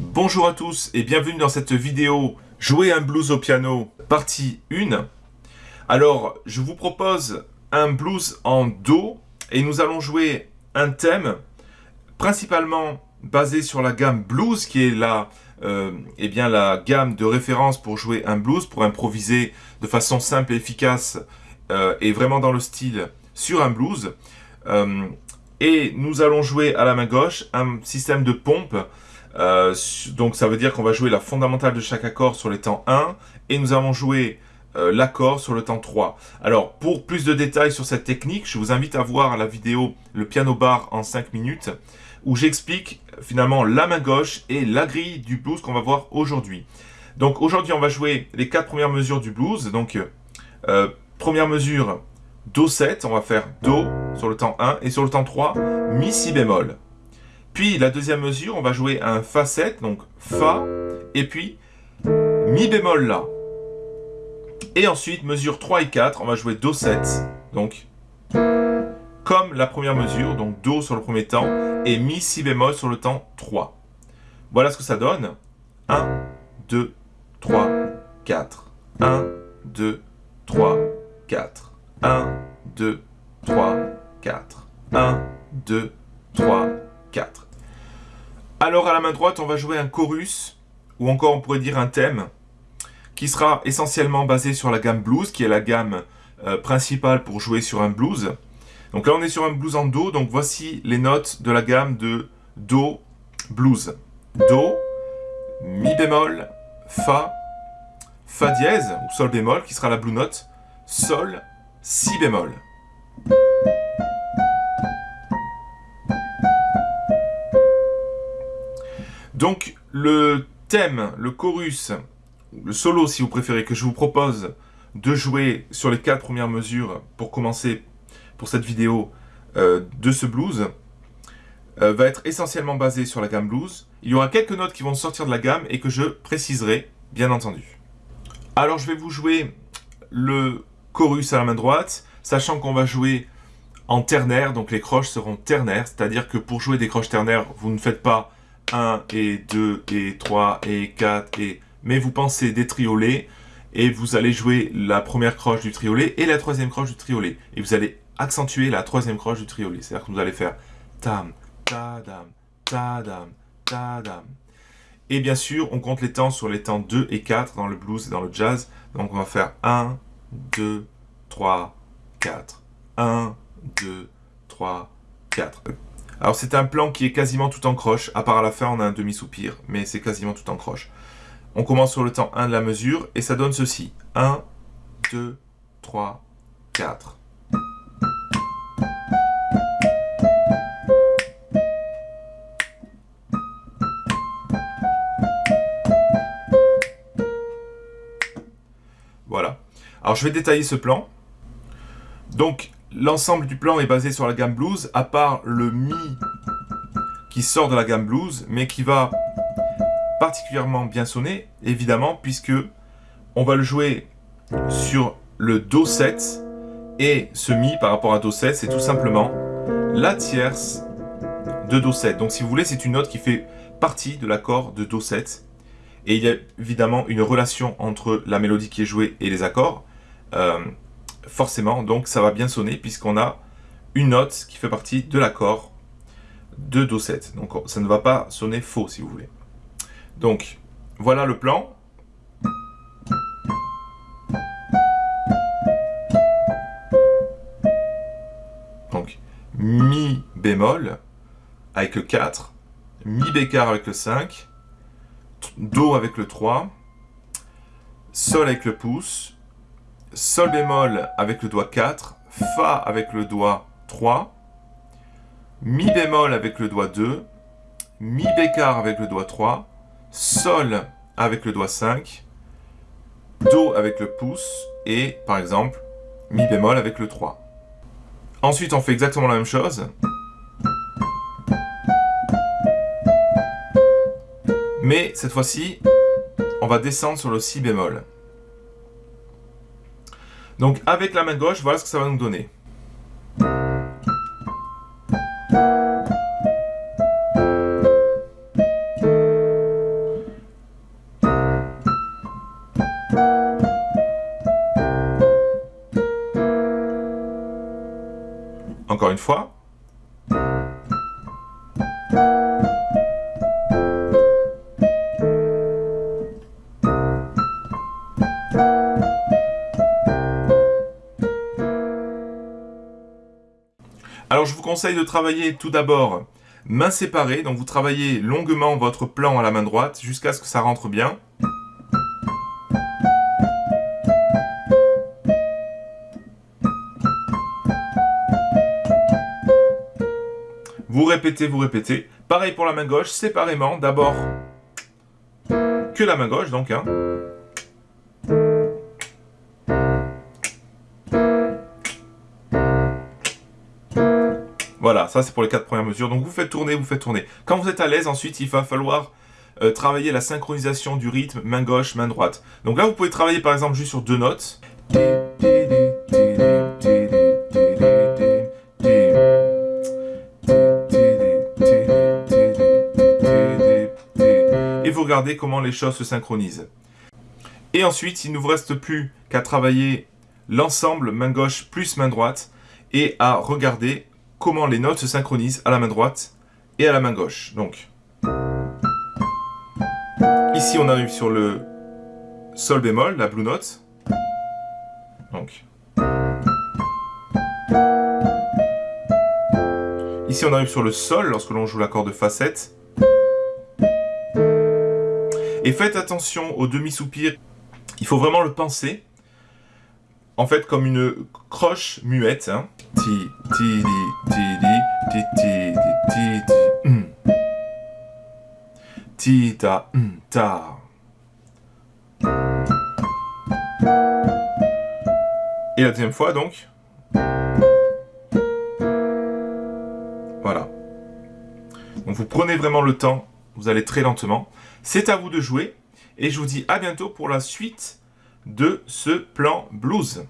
Bonjour à tous et bienvenue dans cette vidéo Jouer un blues au piano, partie 1. Alors, je vous propose un blues en Do et nous allons jouer un thème principalement basé sur la gamme blues qui est la, eh bien, la gamme de référence pour jouer un blues, pour improviser de façon simple et efficace euh, et vraiment dans le style sur un blues. Euh, et nous allons jouer à la main gauche un système de pompe euh, donc ça veut dire qu'on va jouer la fondamentale de chaque accord sur les temps 1 et nous allons jouer euh, l'accord sur le temps 3. Alors pour plus de détails sur cette technique, je vous invite à voir la vidéo le piano bar en 5 minutes où j'explique finalement la main gauche et la grille du blues qu'on va voir aujourd'hui. Donc aujourd'hui on va jouer les quatre premières mesures du blues. Donc euh, première mesure Do 7, on va faire Do sur le temps 1 et sur le temps 3 Mi Si bémol. Puis la deuxième mesure, on va jouer un Fa 7, donc Fa, et puis Mi bémol La. Et ensuite, mesure 3 et 4, on va jouer Do 7, donc comme la première mesure, donc Do sur le premier temps, et Mi Si bémol sur le temps 3. Voilà ce que ça donne. 1, 2, 3, 4. 1, 2, 3, 4. 1, 2, 3, 4. 1, 2, 3, 4. Alors à la main droite, on va jouer un chorus, ou encore on pourrait dire un thème, qui sera essentiellement basé sur la gamme blues, qui est la gamme euh, principale pour jouer sur un blues. Donc là on est sur un blues en Do, donc voici les notes de la gamme de Do blues. Do, Mi bémol, Fa, Fa dièse, ou Sol bémol, qui sera la blue note, Sol, Si bémol. Donc, le thème, le chorus, le solo si vous préférez, que je vous propose de jouer sur les quatre premières mesures pour commencer pour cette vidéo euh, de ce blues, euh, va être essentiellement basé sur la gamme blues. Il y aura quelques notes qui vont sortir de la gamme et que je préciserai, bien entendu. Alors, je vais vous jouer le chorus à la main droite, sachant qu'on va jouer en ternaire, donc les croches seront ternaires, c'est-à-dire que pour jouer des croches ternaires, vous ne faites pas 1 et 2 et 3 et 4 et... Mais vous pensez des triolets et vous allez jouer la première croche du triolet et la troisième croche du triolet. Et vous allez accentuer la troisième croche du triolet. C'est-à-dire que vous allez faire tam, ta dam, ta dam, ta dam. Et bien sûr, on compte les temps sur les temps 2 et 4 dans le blues et dans le jazz. Donc on va faire 1, 2, 3, 4. 1, 2, 3, 4. Alors c'est un plan qui est quasiment tout en croche, à part à la fin on a un demi-soupir, mais c'est quasiment tout en croche. On commence sur le temps 1 de la mesure, et ça donne ceci. 1, 2, 3, 4. Alors je vais détailler ce plan. Donc L'ensemble du plan est basé sur la gamme blues, à part le Mi qui sort de la gamme blues, mais qui va particulièrement bien sonner, évidemment, puisque on va le jouer sur le Do 7, et ce Mi par rapport à Do 7, c'est tout simplement la tierce de Do 7. Donc si vous voulez, c'est une note qui fait partie de l'accord de Do 7, et il y a évidemment une relation entre la mélodie qui est jouée et les accords. Euh, forcément, donc ça va bien sonner puisqu'on a une note qui fait partie de l'accord de Do7. Donc ça ne va pas sonner faux si vous voulez. Donc voilà le plan. Donc Mi bémol avec le 4, Mi bécard avec le 5, Do avec le 3, Sol avec le pouce, Sol bémol avec le doigt 4, Fa avec le doigt 3, Mi bémol avec le doigt 2, Mi bécard avec le doigt 3, Sol avec le doigt 5, Do avec le pouce et par exemple Mi bémol avec le 3. Ensuite on fait exactement la même chose. Mais cette fois-ci on va descendre sur le si bémol. Donc avec la main gauche, voilà ce que ça va nous donner. Encore une fois. Alors je vous conseille de travailler tout d'abord main séparée, donc vous travaillez longuement votre plan à la main droite jusqu'à ce que ça rentre bien. Vous répétez, vous répétez. Pareil pour la main gauche, séparément, d'abord que la main gauche, donc. Hein. Voilà, ça c'est pour les quatre premières mesures. Donc vous faites tourner, vous faites tourner. Quand vous êtes à l'aise, ensuite il va falloir euh, travailler la synchronisation du rythme, main gauche, main droite. Donc là vous pouvez travailler par exemple juste sur deux notes. Et vous regardez comment les choses se synchronisent. Et ensuite, il ne vous reste plus qu'à travailler l'ensemble main gauche plus main droite et à regarder comment les notes se synchronisent à la main droite et à la main gauche. Donc, ici on arrive sur le sol bémol, la blue note. Donc, ici on arrive sur le sol lorsque l'on joue l'accord de facette. Et faites attention au demi-soupir, il faut vraiment le penser en fait comme une croche muette. Hein. Ti, ti, ti, ti, ti, ti, ti, mm. Ti, ta, mm, ta. Et la deuxième fois donc? Voilà. Donc vous prenez vraiment le temps, vous allez très lentement. C'est à vous de jouer. Et je vous dis à bientôt pour la suite de ce plan blues.